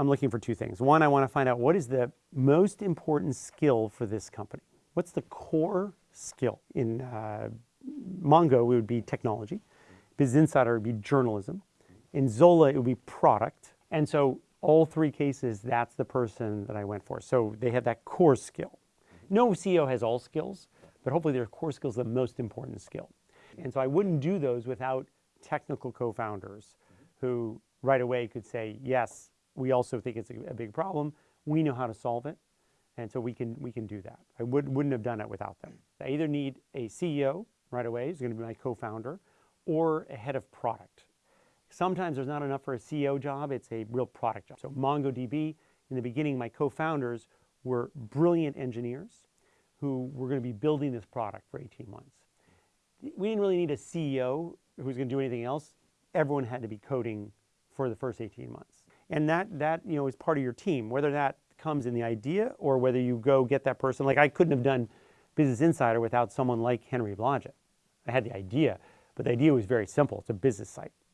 I'm looking for two things. One, I want to find out what is the most important skill for this company. What's the core skill? In uh, Mongo, it would be technology. Business Insider would be journalism. In Zola, it would be product. And so all three cases, that's the person that I went for. So they have that core skill. No CEO has all skills, but hopefully their core skills are the most important skill. And so I wouldn't do those without technical co-founders who right away could say, yes, we also think it's a, a, big problem. We know how to solve it. And so we can, we can do that. I would, wouldn't have done it without them. I either need a CEO right away, who's going to be my co-founder, or a head of product. Sometimes there's not enough for a CEO job. It's a real product job. So MongoDB, in the beginning, my co-founders were brilliant engineers who were going to be building this product for 18 months. We didn't really need a CEO who's going to do anything else. Everyone had to be coding for the first 18 months. And that, that you know, is part of your team, whether that comes in the idea or whether you go get that person. Like I couldn't have done Business Insider without someone like Henry Blodget. I had the idea, but the idea was very simple. It's a business site.